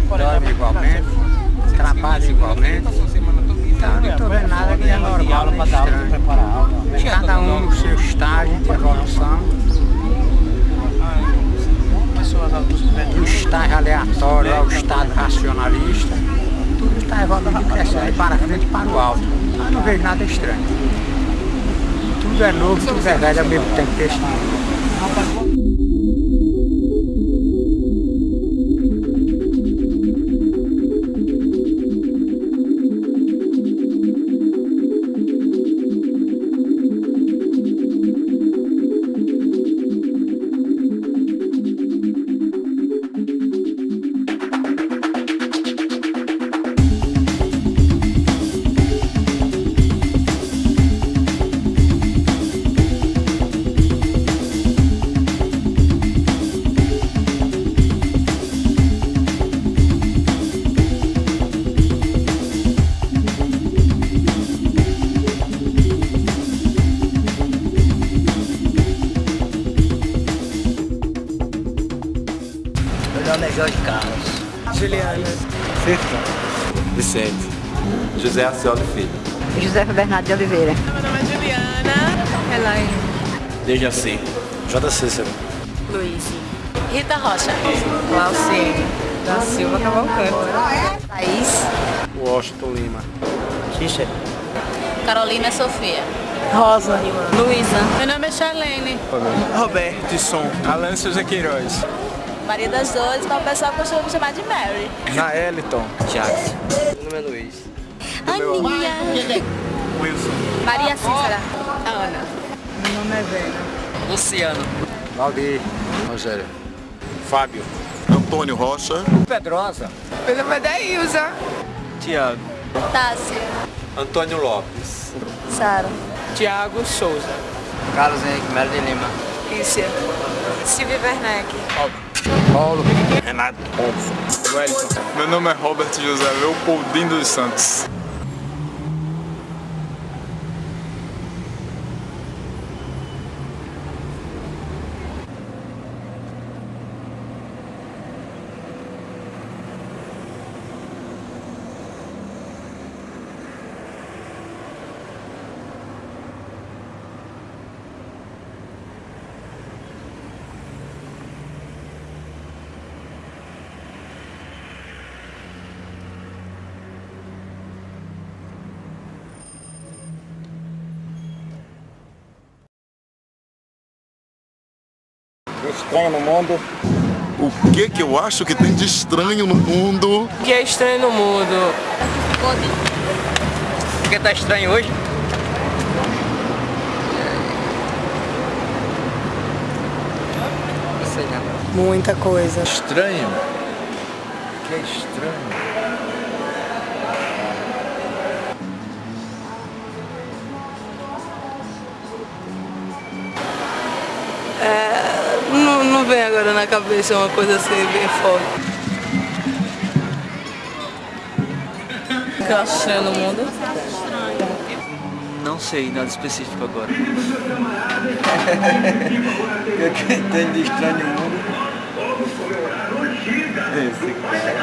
dorme igualmente, trabalha igualmente. Então não estou vendo nada que é normal nem estranho. Cada um no seu estágio de evolução. Do estágio aleatório ao estado racionalista, tudo está evoluindo crescendo para frente e para o alto. Eu não vejo nada estranho. Tudo é novo, tudo é velho ao mesmo tempo que este Jorge Carlos. Juliana. Sertão. Vicente. José Acioli Filho. Josefa Bernardo de Oliveira. Meu nome é Juliana. Elaine. Dejaci. J. Cícero. Luiz. Rita Rocha. Glauciene. Da Silva Cavalcante. Thaís. Washington Lima. Cícero. Carolina Sofia. Rosa. Luísa. Meu nome é Charlene. Roberto Som. Alan Souza Queiroz. Maria das Dores, mas o pessoal costuma me chamar de Mary. Naeliton. Thiago. Meu nome é Luiz. Aninha. Wilson. Maria Cícera. Ana. Meu nome é Vera. Luciano. Valdir, Rogério. Fábio. Antônio Rocha. Pedrosa. Meu nome é Daílza. Tiago. Tássia. Antônio Lopes. Sara. Tiago Souza. Carlos Henrique Melo de Lima. Kícia. Silvia Werneck. Paulo, Renato. Wellington. Meu nome é Robert José Leopoldino dos Santos. Estranho no mundo. O que que eu acho que tem de estranho no mundo? O que é estranho no mundo? Por que tá estranho hoje? Não sei não. Muita coisa. Estranho? Que é estranho? Não, vem agora na cabeça uma coisa assim bem forte. O que eu acho estranho no mundo? Não sei nada específico agora. O que tem de estranho no mundo? Esse cara.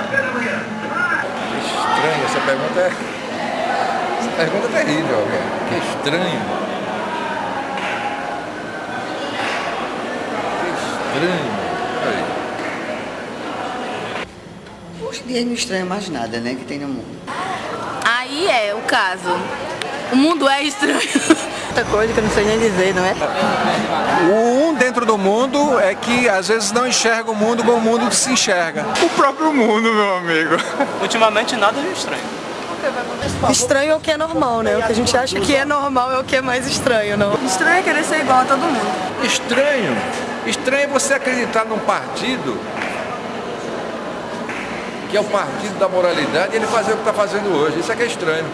Estranho, essa pergunta é. Essa pergunta é terrível, cara. Que estranho. Estranho. Aí. Hoje em dia não estranha mais nada, né, que tem no mundo. Aí é o caso. O mundo é estranho. Muita coisa que eu não sei nem dizer, não é? O um dentro do mundo é que às vezes não enxerga o mundo como o mundo se enxerga. O próprio mundo, meu amigo. Ultimamente nada de estranho. Estranho é o que é normal, né? O que a gente acha que é normal é o que é mais estranho, não? Estranho é querer ser igual a todo mundo. Estranho. Estranho é você acreditar num partido que é o partido da moralidade e ele fazer o que está fazendo hoje. Isso é que é estranho.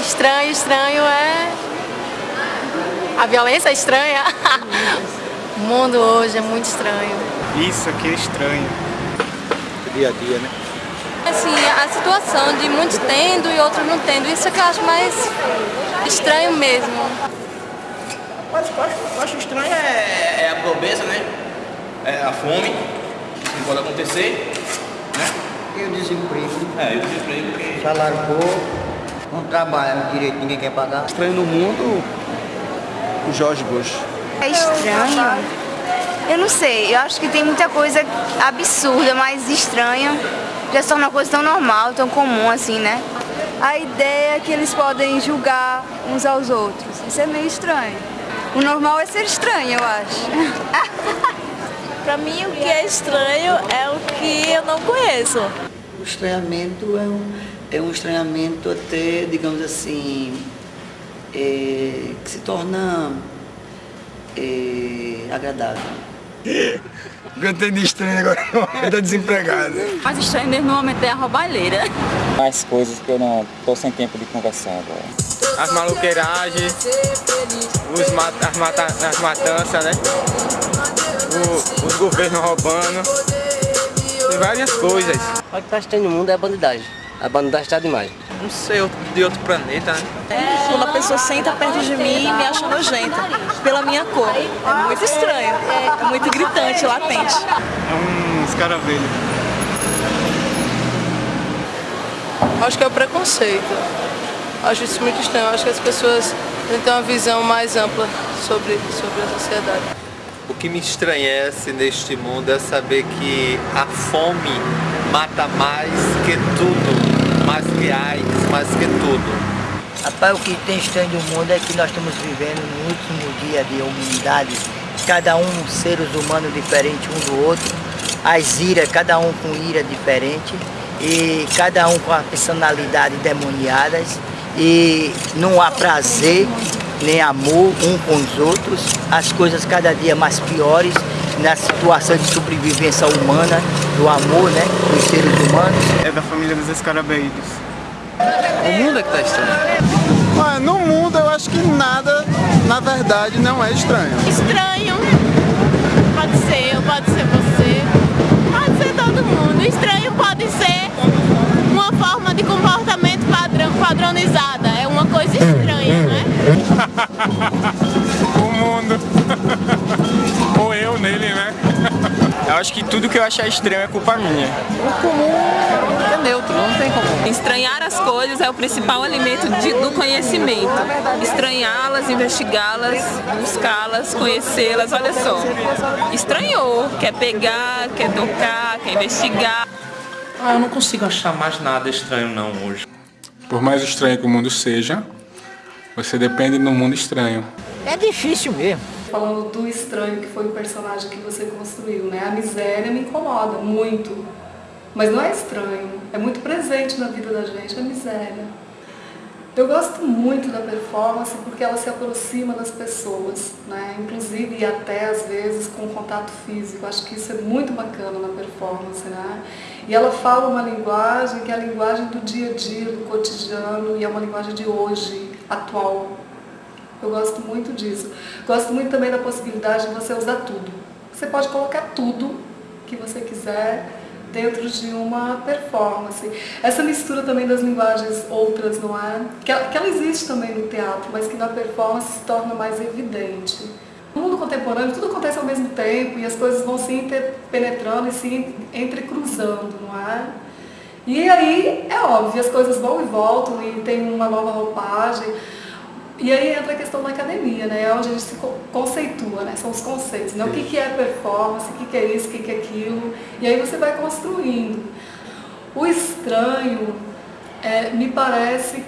Estranho, estranho é. A violência é estranha. o mundo hoje é muito estranho. Isso aqui é estranho. Dia a dia, né? Assim, a situação de muitos tendo e outros não tendo, isso é que eu acho mais estranho mesmo. Mas o que eu acho, eu acho estranho é, é a pobreza, né? É a fome. que pode acontecer, né? E o desemprego? É, e o desemprego que... Salário pouco, não trabalha direito, ninguém quer pagar. Estranho no mundo, o Jorge Bush. É estranho? Eu não sei, eu acho que tem muita coisa absurda, mas estranha. Já se torna uma coisa tão normal, tão comum assim, né? A ideia é que eles podem julgar uns aos outros. Isso é meio estranho. O normal é ser estranho, eu acho. Pra mim, o que é estranho é o que eu não conheço. O estranhamento é um, é um estranhamento até, digamos assim, é, que se torna é, agradável. Tenho de estranho agora eu tô desempregado. Mais estranho mesmo no momento é a roubalheira. Mais coisas que eu não tô sem tempo de conversar agora. As maluqueiragens, os mat as, mata as matanças, né? O, os governos roubando. Tem várias coisas. O que tá estranho no mundo é a bandidagem. A bandidagem tá demais. Não sei, de outro planeta, né? Quando a pessoa senta perto de mim e me acha nojenta, pela minha cor. É muito estranho, é muito gritante, latente. É um escaravelho. Acho que é o preconceito. Acho isso muito estranho. Acho que as pessoas têm uma visão mais ampla sobre, sobre a sociedade. O que me estranhece neste mundo é saber que a fome mata mais que tudo, mais que AIDS, mais que tudo. Rapaz, o que tem estranho do mundo é que nós estamos vivendo no último dia de humanidade, cada um seres humanos diferentes um do outro, as iras, cada um com ira diferente, e cada um com a personalidade demoniadas, e não há prazer nem amor um com os outros, as coisas cada dia mais piores na situação de sobrevivência humana, do amor, né, dos seres humanos. É da família dos escarabeídos. O mundo é que tá estranho. Mas no mundo eu acho que nada, na verdade, não é estranho. Estranho. Pode ser eu, pode ser você, pode ser todo mundo. Estranho pode ser uma forma de comportamento padrão, padronizada. É uma coisa estranha, não é? o mundo. Ou eu nele, né? Eu acho que tudo que eu achar estranho é culpa minha. O comum é neutro, não tem como. Estranhar as coisas é o principal alimento de, do conhecimento. Estranhá-las, investigá-las, buscá-las, conhecê-las, olha só. Estranhou, quer pegar, quer tocar, quer investigar. Ah, eu não consigo achar mais nada estranho não hoje. Por mais estranho que o mundo seja, você depende do mundo estranho. É difícil mesmo. Falando do estranho que foi o personagem que você construiu, né? A miséria me incomoda muito. Mas não é estranho, é muito presente na vida da gente, a miséria. Eu gosto muito da performance porque ela se aproxima das pessoas, né? inclusive e até às vezes com contato físico. Acho que isso é muito bacana na performance. Né? E ela fala uma linguagem que é a linguagem do dia a dia, do cotidiano, e é uma linguagem de hoje, atual. Eu gosto muito disso. Gosto muito também da possibilidade de você usar tudo. Você pode colocar tudo que você quiser dentro de uma performance. Essa mistura também das linguagens outras, não é? Que ela, que ela existe também no teatro, mas que na performance se torna mais evidente. No mundo contemporâneo tudo acontece ao mesmo tempo e as coisas vão se interpenetrando e se entrecruzando, não é? E aí, é óbvio, as coisas vão e voltam e tem uma nova roupagem. E aí entra a questão da academia, né? É onde a gente se conceitua, né? São os conceitos, né? O que, que é performance, o que, que é isso, o que, que é aquilo. E aí você vai construindo. O estranho é, me parece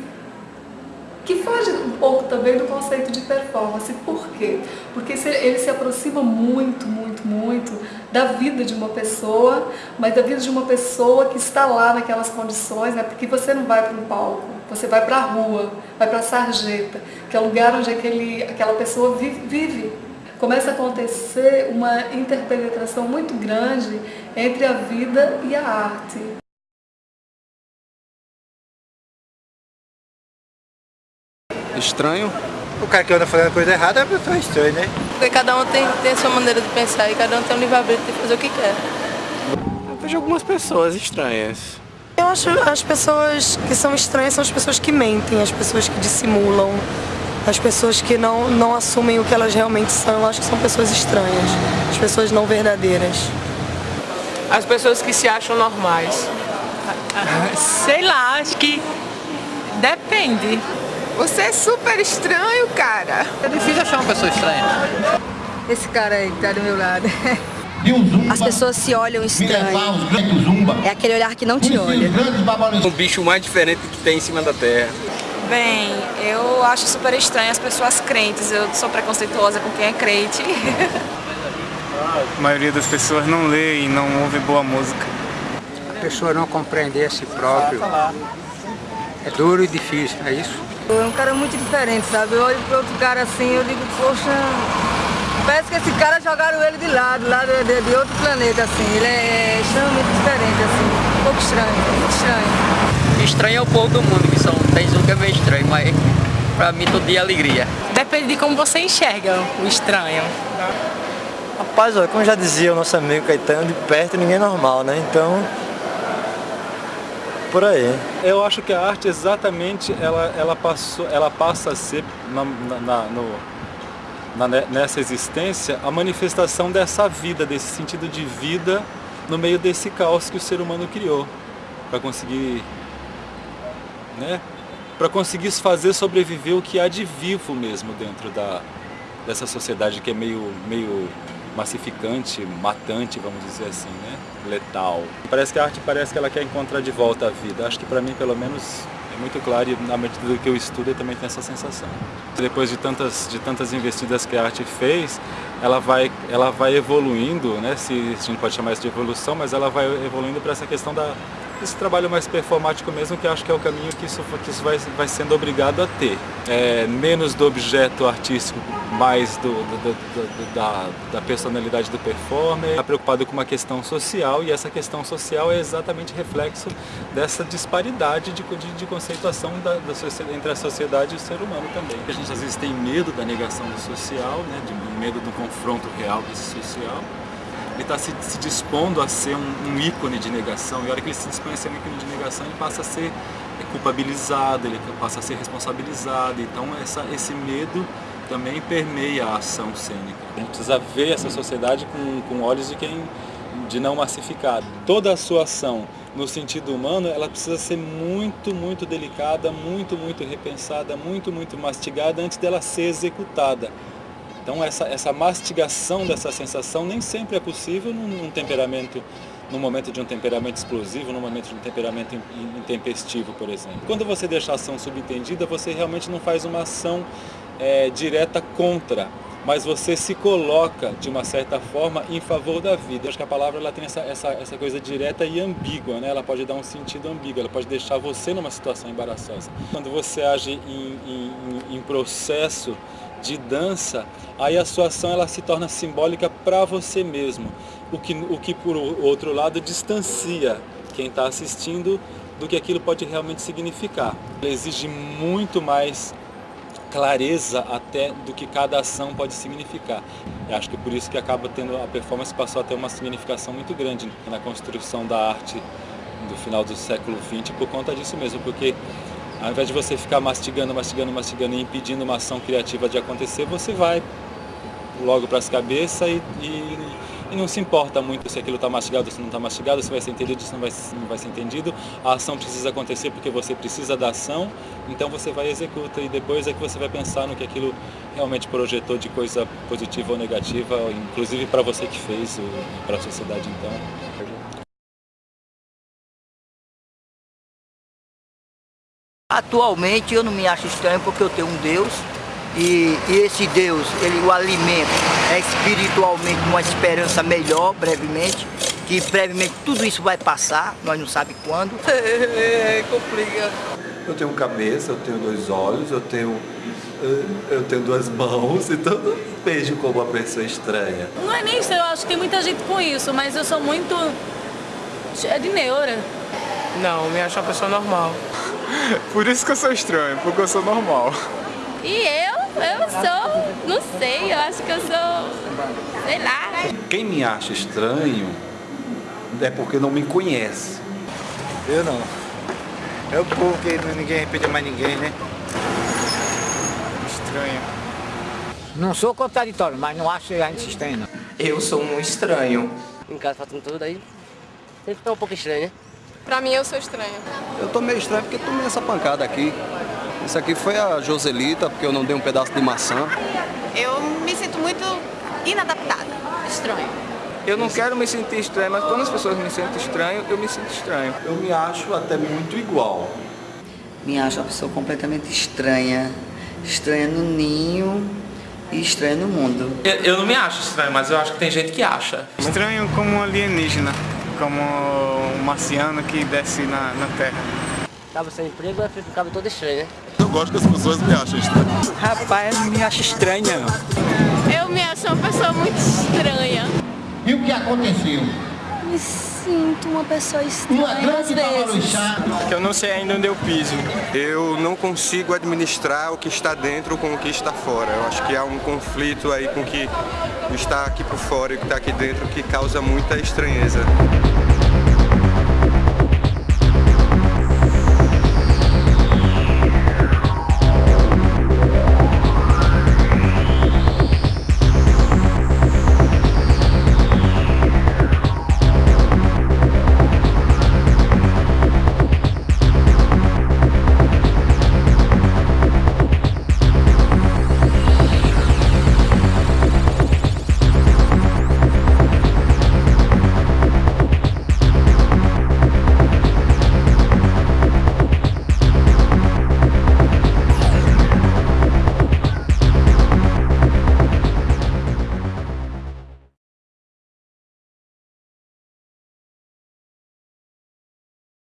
que foge um pouco também do conceito de performance. Por quê? Porque ele se aproxima muito, muito, muito da vida de uma pessoa, mas da vida de uma pessoa que está lá naquelas condições, né? porque você não vai para um palco, você vai para a rua, vai para a sarjeta, que é o lugar onde aquele, aquela pessoa vive, vive. Começa a acontecer uma interpenetração muito grande entre a vida e a arte. Estranho? O cara que anda fazendo coisa errada é uma pessoa estranha, né? Porque cada um tem, tem a sua maneira de pensar e cada um tem um livre-arbítrio de fazer o que quer. Eu vejo algumas pessoas estranhas. Eu acho as pessoas que são estranhas são as pessoas que mentem, as pessoas que dissimulam, as pessoas que não, não assumem o que elas realmente são. Eu acho que são pessoas estranhas, as pessoas não verdadeiras. As pessoas que se acham normais. Sei lá, acho que depende. Você é super estranho, cara. É difícil achar uma pessoa estranha. Esse cara aí que tá do meu lado. As pessoas se olham estranho. É aquele olhar que não te olha. O bicho mais diferente que tem em cima da terra. Bem, eu acho super estranho as pessoas crentes. Eu sou preconceituosa com quem é crente. A maioria das pessoas não lê e não ouve boa música. A pessoa não compreender a si próprio é duro e difícil, é isso? É um cara muito diferente, sabe? Eu olho para outro cara assim, eu digo, poxa, parece que esse cara jogaram ele de lado, lá de, de, de outro planeta, assim. Ele é extremamente diferente, assim, um pouco estranho, muito estranho. Estranho é o povo do mundo, que são, tem um que é meio estranho, mas pra mim todo dia é alegria. Depende de como você enxerga o estranho. Rapaz, olha, como já dizia o nosso amigo Caetano, de perto ninguém é normal, né? Então, por aí. Eu acho que a arte exatamente ela, ela, passou, ela passa a ser na, na, no, na, nessa existência a manifestação dessa vida, desse sentido de vida no meio desse caos que o ser humano criou para conseguir né, para conseguir fazer sobreviver o que há de vivo mesmo dentro da, dessa sociedade que é meio, meio massificante, matante, vamos dizer assim, né? letal. Parece que a arte parece que ela quer encontrar de volta a vida. Acho que para mim, pelo menos, é muito claro e na medida do que eu estudo eu também tenho essa sensação. Depois de tantas, de tantas investidas que a arte fez, ela vai, ela vai evoluindo, né? se, se a gente pode chamar isso de evolução, mas ela vai evoluindo para essa questão da, esse trabalho mais performático mesmo, que acho que é o caminho que isso, que isso vai, vai sendo obrigado a ter. É, menos do objeto artístico, mais do, do, do, da, da, personalidade do performer. Está preocupado com uma questão social e essa questão social é exatamente reflexo dessa disparidade de, de, de conceituação da, da, entre a sociedade e o ser humano também. A gente às vezes tem medo da negação do social, né, de medo do confronto real desse social ele está se, se, dispondo a ser um, um, ícone de negação, e a hora que ele se dispõe a ser um ícone de negação, ele passa a ser culpabilizado, ele passa a ser responsabilizado, então essa, esse medo também permeia a ação cênica. A gente precisa ver essa sociedade com, com olhos de quem de não massificado. Toda a sua ação no sentido humano, ela precisa ser muito, muito delicada, muito, muito repensada, muito, muito mastigada antes dela ser executada. Então essa, essa mastigação dessa sensação nem sempre é possível num, num temperamento, no momento de um temperamento explosivo, no momento de um temperamento intempestivo, por exemplo. Quando você deixa a ação subentendida, você realmente não faz uma ação é, direta contra, mas você se coloca, de uma certa forma, em favor da vida. Eu acho que a palavra ela tem essa, essa, essa coisa direta e ambígua, né? ela pode dar um sentido ambíguo, ela pode deixar você numa situação embaraçosa. Quando você age em, em, em processo de dança, aí a sua ação ela se torna simbólica para você mesmo, o que, o que por outro lado distancia quem está assistindo do que aquilo pode realmente significar. Ele exige muito mais clareza até do que cada ação pode significar. Eu acho que por isso que acaba tendo a performance passou a ter uma significação muito grande na construção da arte do final do século XX por conta disso mesmo, porque ao invés de você ficar mastigando, mastigando, mastigando e impedindo uma ação criativa de acontecer, você vai logo para as cabeças e, e, e, não se importa muito se aquilo está mastigado ou se não está mastigado, se vai ser entendido ou se não vai, não vai ser entendido. A ação precisa acontecer porque você precisa da ação, então você vai e executa e depois é que você vai pensar no que aquilo realmente projetou de coisa positiva ou negativa, inclusive para você que fez, para a sociedade então. Atualmente eu não me acho estranho porque eu tenho um Deus e, e esse Deus, ele o alimenta é espiritualmente uma esperança melhor, brevemente, que brevemente tudo isso vai passar, nós não sabemos quando. É, complica. Eu tenho cabeça, eu tenho dois olhos, eu tenho eu tenho duas mãos, então não vejo como uma pessoa estranha. Não é nem isso, eu acho que tem muita gente com isso, mas eu sou muito... é de neura. Não, me acho uma pessoa normal. Por isso que eu sou estranho, porque eu sou normal. E eu? Eu sou, não sei, eu acho que eu sou, sei lá, né? Quem me acha estranho é porque não me conhece. Eu não. É o povo que ninguém respeita mais ninguém, né? Estranho. Não sou contraditório, mas não acho a gente estranho, não. Eu sou um estranho. Em casa faltando tudo aí, Você fica um pouco estranho, né? Pra mim, eu sou estranha. Eu tô meio estranho porque tomei essa pancada aqui. Isso aqui foi a Joselita, porque eu não dei um pedaço de maçã. Eu me sinto muito inadaptada, estranha. Eu não quero me sentir estranho, mas quando as pessoas me sentem estranho, eu me sinto estranho. Eu me acho até muito igual. Me acho uma pessoa completamente estranha. Estranha no ninho e estranha no mundo. Eu, eu não me acho estranho, mas eu acho que tem gente que acha. Estranho como um alienígena, como um marciano que desce na, na Terra. Tava sem emprego, vai ficar todo estranho, né? Eu gosto que as pessoas me achem estranho. Rapaz, eu me acho estranha. Eu me acho uma pessoa muito estranha. E o que aconteceu? Me sinto uma pessoa estranha às vezes. Que eu não sei ainda onde eu piso. Eu não consigo administrar o que está dentro com o que está fora. Eu acho que há um conflito aí com o que está aqui por fora e o que está aqui dentro que causa muita estranheza.